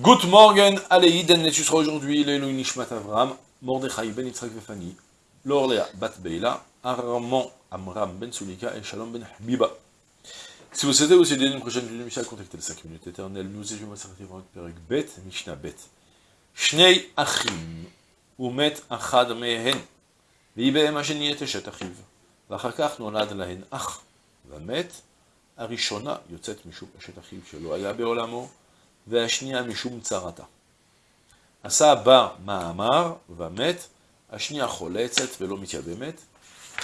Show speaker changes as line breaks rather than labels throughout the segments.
Good morning, allez, Den sera aujourd'hui, l'Eloi Nishmat Avram, Mordechai ben Yitzhak Vefani, Lorlea bat Beila, Armand Amram ben Sulika et Shalom ben Habiba. Si vous souhaitez aussi aider une prochaine vidéo de Mishnah, contactez les 5 minutes éternelles, nous étudions Masarati Vrot Perek Bet, Mishnah Bet. Shnei Achim, Umet Achad Mehen, ויבהם השני את אשת אחיו, ואחר כך נולד להן אח, ומת, הראשונה יוצאת משום אשת אחיו שלא היה בעולמו, והשנייה משום צרתה. עשה בה מאמר ומת, השנייה חולצת ולא מתייבמת.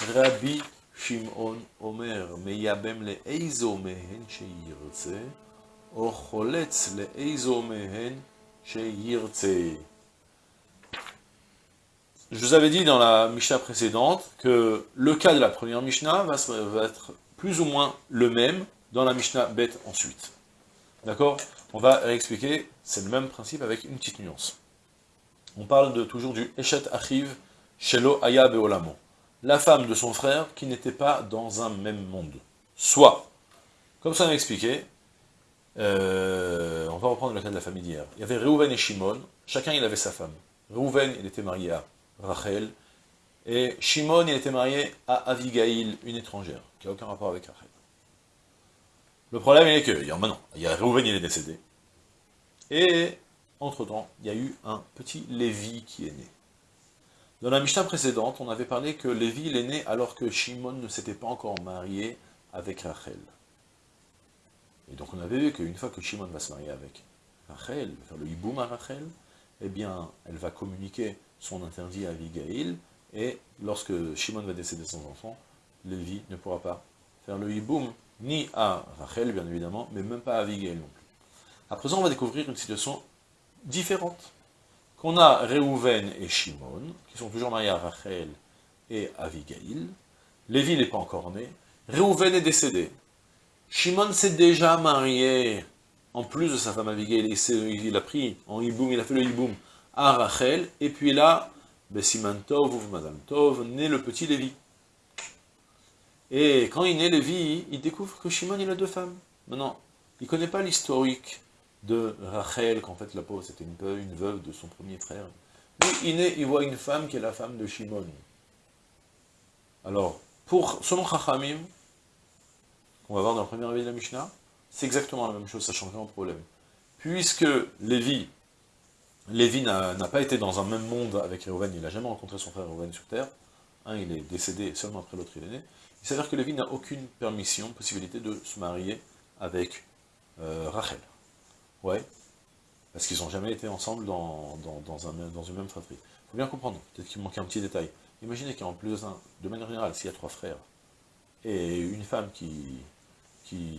רבי שמעון אומר, מייבם לאיזו מהן שירצה, או חולץ לאיזו מהן שירצה. Je vous avais dit dans la Mishnah précédente que le cas de la première Mishnah va, va être plus ou moins le même dans la Mishnah bête ensuite. D'accord? On va réexpliquer, c'est le même principe avec une petite nuance. On parle toujours du Eshet Achiv Shelo Aya Beolamo. La femme de son frère qui n'était pas dans un même monde. Soit, comme ça on a expliqué, euh, on va reprendre le cas de la famille d'hier. Il y avait Reuven et Shimon, chacun il avait sa femme. Reuven, il était marié à Rachel, et Shimon, il était marié à Avigail, une étrangère, qui n'a aucun rapport avec Rachel. Le problème, est que, maintenant, il y a Reuven, il est décédé, et, entre-temps, il y a eu un petit Lévi qui est né. Dans la Mishnah précédente, on avait parlé que Lévi, il est né alors que Shimon ne s'était pas encore marié avec Rachel. Et donc on avait vu qu'une fois que Shimon va se marier avec Rachel, faire le hiboum à Rachel, eh bien, elle va communiquer son interdit à Abigail, et lorsque Shimon va décéder sans enfant, Lévi ne pourra pas faire le hiboum, ni à Rachel, bien évidemment, mais même pas à Abigail non plus. À présent, on va découvrir une situation différente. Qu'on a Réhouven et Shimon, qui sont toujours mariés à Rachel et à Abigail. Lévi n'est pas encore né. Réhouven est décédé. Shimon s'est déjà marié, en plus de sa femme Abigail, il a pris en hiboum, il a fait le hiboum à Rachel, et puis là, Bessiman Tov Madame Tov, naît le petit Lévi. Et quand il naît Lévi, il découvre que Shimon, il a deux femmes. Maintenant, il ne connaît pas l'historique de Rachel, qu'en fait la pauvre c'était une, une veuve de son premier frère. Lui, il naît, il voit une femme qui est la femme de Shimon. Alors, pour, selon Chachamim, qu'on va voir dans le premier avis de la Mishnah, c'est exactement la même chose, ça change rien au problème. Puisque Lévi, Lévi n'a pas été dans un même monde avec Réhouven, il n'a jamais rencontré son frère Réhouven sur Terre, un il est décédé, seulement après l'autre il est né, il s'avère que Lévi n'a aucune permission, possibilité de se marier avec euh, Rachel. Ouais, parce qu'ils n'ont jamais été ensemble dans, dans, un, une même fratrie. Il faut bien comprendre, peut-être qu'il manque un petit détail. Imaginez qu'en plus, de manière générale, s'il y a trois frères, et une femme qui, qui,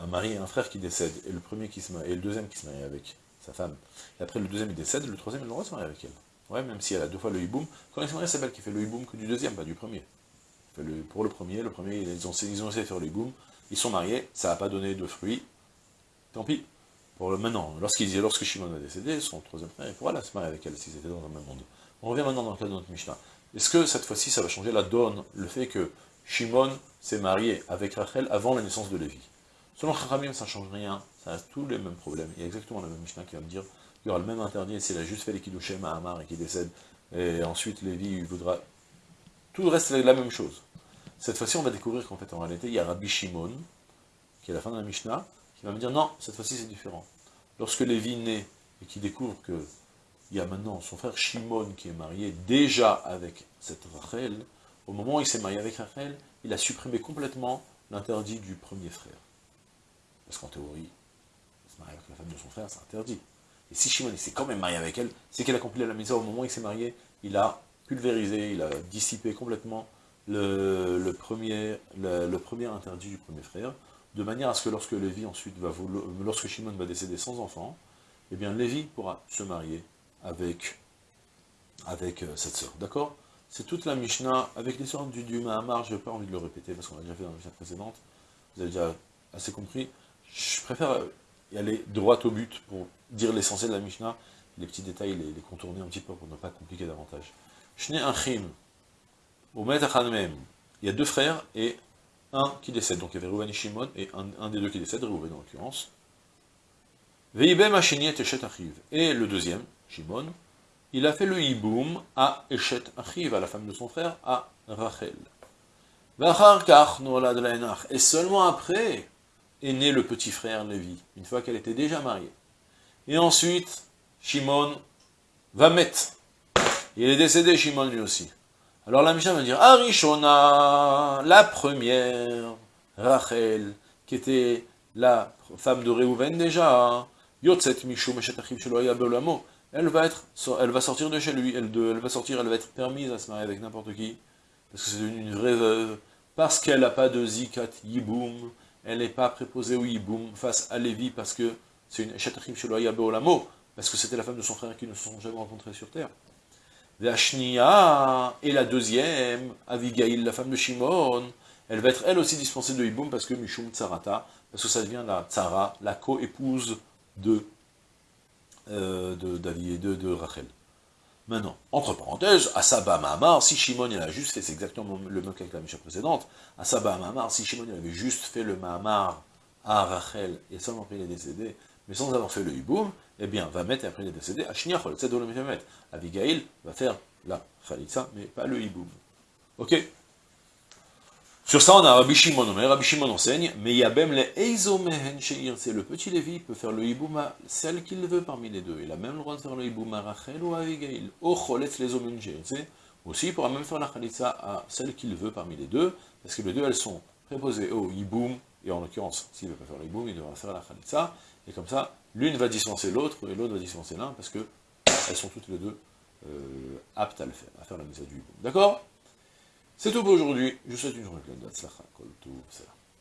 un mari et un frère qui décèdent, et le premier qui se marie, et le deuxième qui se marie avec sa femme, et après le deuxième il décède, le troisième il le droit de se marier avec elle. Ouais, même si elle a deux fois le hiboum, quand il se marie, c'est elle qui fait le hiboum que du deuxième, pas du premier. Le, pour le premier, le premier, ils ont, essayé de faire le hiboum, ils sont mariés, ça n'a pas donné de fruits, tant pis. Pour le maintenant, lorsqu'il lorsque Shimon va décéder, son troisième frère, il pourra se marier avec elle s'ils étaient dans un même monde. On revient maintenant dans le cas de notre Mishnah. Est-ce que cette fois-ci ça va changer la donne, le fait que Shimon s'est marié avec Rachel avant la naissance de Lévi? Selon Chachamim, ça ne change rien, ça a tous les mêmes problèmes. Il y a exactement la même Mishnah qui va me dire qu'il y aura le même interdit s'il a juste fait les Kiddushim à Amar et qu'il décède, et ensuite Lévi il voudra... Tout le reste c'est la même chose. Cette fois-ci, on va découvrir qu'en fait, en réalité, il y a Rabbi Shimon, qui est la fin de la Mishnah, qui va me dire non, cette fois-ci c'est différent. Lorsque Lévi naît et qu'il découvre que il y a maintenant son frère Shimon qui est marié déjà avec cette Rachel, au moment où il s'est marié avec Rachel, il a supprimé complètement l'interdit du premier frère. Parce qu'en théorie, se marier avec la femme de son frère, c'est interdit. Et si Shimon s'est quand même marié avec elle, c'est qu'il a accompli la misère au moment où il s'est marié, il a pulvérisé, il a dissipé complètement le, premier, interdit du premier frère, de manière à ce que lorsque Lévi ensuite va lorsque Shimon va décéder sans enfant, eh bien Lévi pourra se marier avec, avec euh, cette sœur. D'accord? C'est toute la Mishnah, avec l'histoire du, du Mahamar, je n'ai pas envie de le répéter, parce qu'on l'a déjà fait dans la Mishnah précédente, vous avez déjà assez compris. Je préfère y aller droit au but pour dire l'essentiel de la Mishnah, les petits détails, les, les, contourner un petit peu pour ne pas compliquer davantage. Il y a deux frères et un qui décède. Donc il y avait Reuven et Shimon, et un, des deux qui décède, Reuven en l'occurrence. Et le deuxième, Shimon, il a fait le hiboum à Eshet Achiv, à la femme de son frère, à Rachel. Et seulement après est né le petit frère Lévi, une fois qu'elle était déjà mariée. Et ensuite, Shimon va mettre. Il est décédé, Shimon lui aussi. Alors la Mishnah va dire, Arishona, la première, Rachel, qui était la femme de Réhouven déjà, Yotzet Mishum elle va être, elle va sortir de chez lui, elle, va sortir, elle va être permise à se marier avec n'importe qui, parce que c'est une, vraie veuve, parce qu'elle n'a pas de zikat yiboum, elle n'est pas préposée au yiboum face à Lévi, parce que c'est une chetachim sheloya beolamo, parce que c'était la femme de son frère qui ne se sont jamais rencontrés sur terre. Vashnia, et la deuxième, Avigail, la femme de Shimon, elle va être elle aussi dispensée de yiboum, parce que Mishum Tsarata, parce que ça devient la Tsara, la co-épouse de, euh, de, de, Rachel. Maintenant, entre parenthèses, Asaba Mahamar, si Shimon il a juste fait, c'est exactement le même qu'avec la Misha précédente, Asaba Mahamar, si Shimon il avait juste fait le Mahamar à Rachel, et seulement après il est décédé, mais sans avoir fait le Hiboum, eh bien, va mettre et après il est décédé, Ashniachol, c'est le Abigail va faire la Khalitsa, mais pas le Hiboum. Ok sur ça, on a Rabbi Shimon, Rabbi Shimon enseigne, mais Yabem le Eizomehen Sheir, c'est le petit Lévi, peut faire le Hibouma, celle qu'il veut parmi les deux. Il a même le droit de faire le Hibouma Rachel ou Avigail. O Choletz les c'est aussi il pourra même faire la Khalitsa à celle qu'il veut parmi les deux, parce que les deux, elles sont préposées au Hiboum, et en l'occurrence, s'il ne veut pas faire le Hiboum, il devra faire la Khalitsa, et comme ça, l'une va dispenser l'autre, et l'autre va dispenser l'un, parce que elles sont toutes les deux euh, aptes à le faire, à faire la mise du Hiboum. D'accord? C'est tout pour aujourd'hui. Je vous souhaite une journée pleine d'Atzlacha,